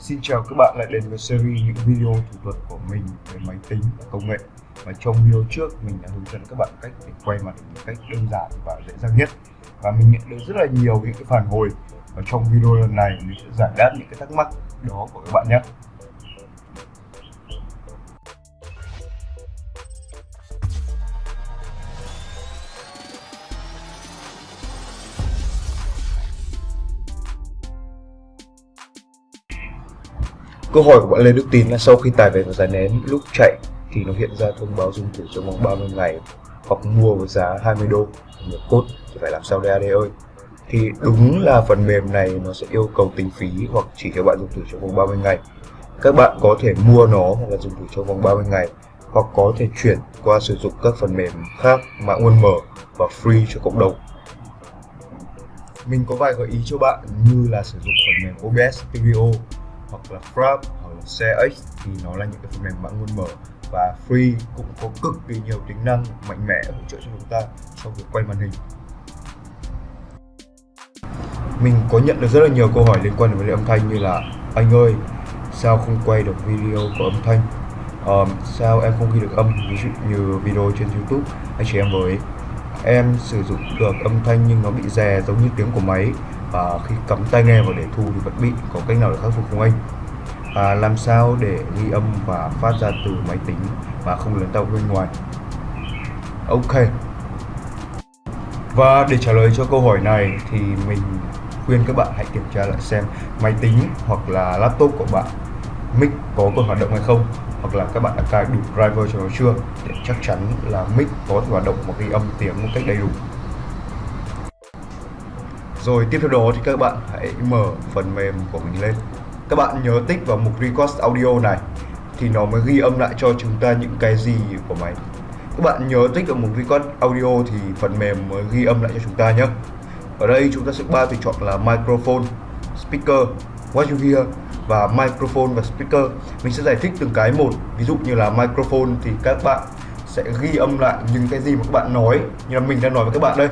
Xin chào các bạn lại đến với series những video thủ thuật của mình về máy tính và công nghệ. Và trong video trước, mình đã hướng dẫn các bạn cách để quay màn hình một cách đơn giản và dễ dàng nhất. Và mình nhận được rất là nhiều những cái phản hồi. Và trong video lần này, mình sẽ giải đáp những cái thắc mắc đó của các bạn nhé. Câu hỏi của bạn Lê Đức Tín là sau khi tải về và giải nén, lúc chạy thì nó hiện ra thông báo dùng thử trong vòng 30 ngày hoặc mua với giá 20 đô. Một cốt thì phải làm sao đây AD ơi? Thì đúng là phần mềm này nó sẽ yêu cầu tính phí hoặc chỉ cho bạn dùng thử trong vòng 30 ngày. Các bạn có thể mua nó hoặc là dùng thử trong vòng 30 ngày, hoặc có thể chuyển qua sử dụng các phần mềm khác mã nguồn mở và free cho cộng đồng. Mình có vài gợi ý cho bạn như là sử dụng phần mềm OBS Studio hoặc là Frap hoặc là CX thì nó là những cái phần mềm mã nguồn mở và free cũng có cực kỳ nhiều tính năng mạnh mẽ hỗ trợ cho chúng ta trong việc quay màn hình. Mình có nhận được rất là nhiều câu hỏi liên quan đến vấn đề âm thanh như là anh ơi sao không quay được video có âm thanh? Um, sao em không ghi được âm ví dụ như video trên youtube anh chị em với? Em sử dụng được âm thanh nhưng nó bị rè giống như tiếng của máy và khi cắm tai nghe vào để thu thì vẫn bị có cách nào để khắc phục không anh? À, làm sao để ghi âm và phát ra từ máy tính mà không lớn tao bên ngoài? Ok. Và để trả lời cho câu hỏi này thì mình khuyên các bạn hãy kiểm tra lại xem máy tính hoặc là laptop của bạn mic có còn hoạt động hay không hoặc là các bạn đã cài đủ driver cho nó chưa để chắc chắn là mic có thể hoạt động và ghi âm tiếng một cách đầy đủ rồi, tiếp theo đó thì các bạn hãy mở phần mềm của mình lên. Các bạn nhớ tích vào mục request audio này, thì nó mới ghi âm lại cho chúng ta những cái gì của máy. Các bạn nhớ tích vào mục request audio thì phần mềm mới ghi âm lại cho chúng ta nhé. Ở đây chúng ta sẽ ba tùy chọn là microphone, speaker, what you hear, và microphone và speaker. Mình sẽ giải thích từng cái một. Ví dụ như là microphone thì các bạn sẽ ghi âm lại những cái gì mà các bạn nói, như là mình đang nói với các bạn đây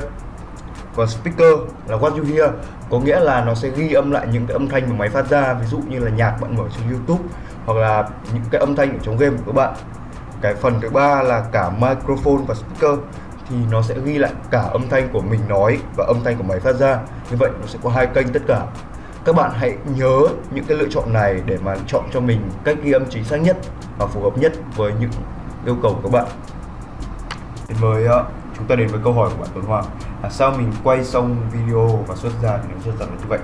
còn speaker là what you hear. Có nghĩa là nó sẽ ghi âm lại những cái âm thanh mà máy phát ra, ví dụ như là nhạc bạn mở trên youtube, hoặc là những cái âm thanh ở trong game của các bạn. Cái phần thứ ba là cả microphone và speaker, thì nó sẽ ghi lại cả âm thanh của mình nói và âm thanh của máy phát ra. Như vậy nó sẽ có hai kênh tất cả. Các bạn hãy nhớ những cái lựa chọn này để mà chọn cho mình cách ghi âm chính xác nhất và phù hợp nhất với những yêu cầu của các bạn. Mời chúng ta đến với câu hỏi của bạn Tuấn Hoàng. Là sao mình quay xong video và xuất ra thì nó rất là như vậy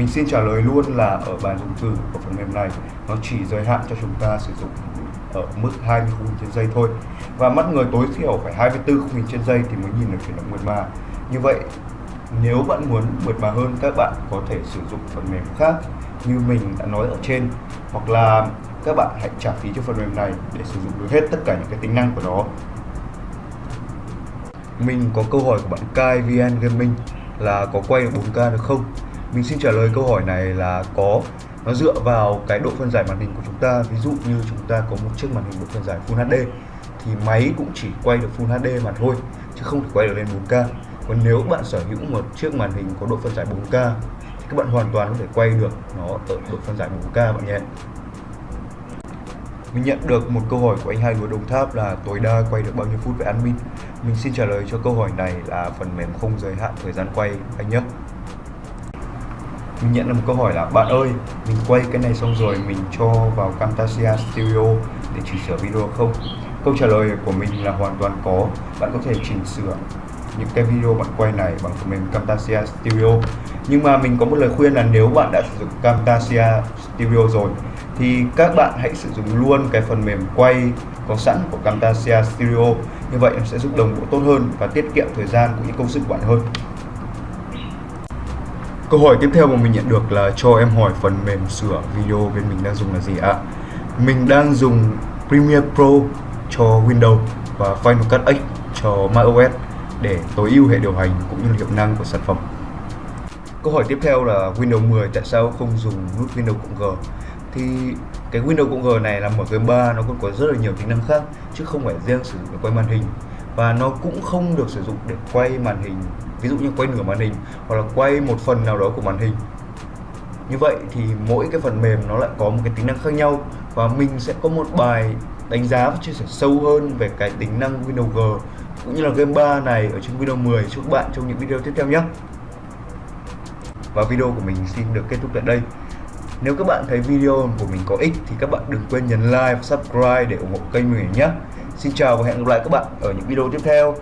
mình xin trả lời luôn là ở bài dùng từ của phần mềm này, nó chỉ giới hạn cho chúng ta sử dụng ở mức 20 khung hình trên giây thôi. Và mắt người tối thiểu phải 24 khung hình trên giây thì mới nhìn được chuyển động mượt mà. Như vậy, nếu bạn muốn mượt mà hơn, các bạn có thể sử dụng phần mềm khác như mình đã nói ở trên. Hoặc là các bạn hãy trả phí cho phần mềm này để sử dụng được hết tất cả những cái tính năng của nó mình có câu hỏi của bạn Kai VN Gaming là có quay được 4K được không? Mình xin trả lời câu hỏi này là có. Nó dựa vào cái độ phân giải màn hình của chúng ta. Ví dụ như chúng ta có một chiếc màn hình độ phân giải Full HD thì máy cũng chỉ quay được Full HD mà thôi, chứ không thể quay được lên 4K còn nếu bạn sở hữu một chiếc màn hình có độ phân giải 4K thì các bạn hoàn toàn có thể quay được nó ở độ phân giải 4K bạn nhé mình nhận được một câu hỏi của anh hai lúa đồng tháp là tối đa quay được bao nhiêu phút với admin? Mình xin trả lời cho câu hỏi này là phần mềm không giới hạn thời gian quay, anh nhé. Mình nhận được một câu hỏi là, bạn ơi, mình quay cái này xong rồi mình cho vào Camtasia Studio để chỉnh sửa video không? Câu trả lời của mình là hoàn toàn có. Bạn có thể chỉnh sửa những cái video bạn quay này bằng phần mềm Camtasia Studio nhưng mà mình có một lời khuyên là nếu bạn đã sử dụng Camtasia Studio rồi, thì các bạn hãy sử dụng luôn cái phần mềm quay có sẵn của Camtasia Studio như vậy nó sẽ giúp đồng bộ tốt hơn và tiết kiệm thời gian cũng như công sức của bạn hơn Câu hỏi tiếp theo mà mình nhận được là cho em hỏi phần mềm sửa video bên mình đang dùng là gì ạ? À? Mình đang dùng Premiere Pro cho Windows và Final Cut X cho macOS để tối ưu hệ điều hành cũng như hiệu năng của sản phẩm. Câu hỏi tiếp theo là Windows 10 tại sao không dùng nút Windows cộng G? Thì cái Windows cộng G này là một game 3 nó còn có rất là nhiều tính năng khác, chứ không phải riêng sử dụng để quay màn hình và nó cũng không được sử dụng để quay màn hình, ví dụ như quay nửa màn hình, hoặc là quay một phần nào đó của màn hình như vậy thì mỗi cái phần mềm nó lại có một cái tính năng khác nhau, và mình sẽ có một bài đánh giá và chia sẻ sâu hơn về cái tính năng Windows G cũng như là game 3 này ở trong video 10 chúc các bạn trong những video tiếp theo nhé. Và video của mình xin được kết thúc tại đây. Nếu các bạn thấy video của mình có ích thì các bạn đừng quên nhấn like và subscribe để ủng hộ kênh mình nhé. Xin chào và hẹn gặp lại các bạn ở những video tiếp theo.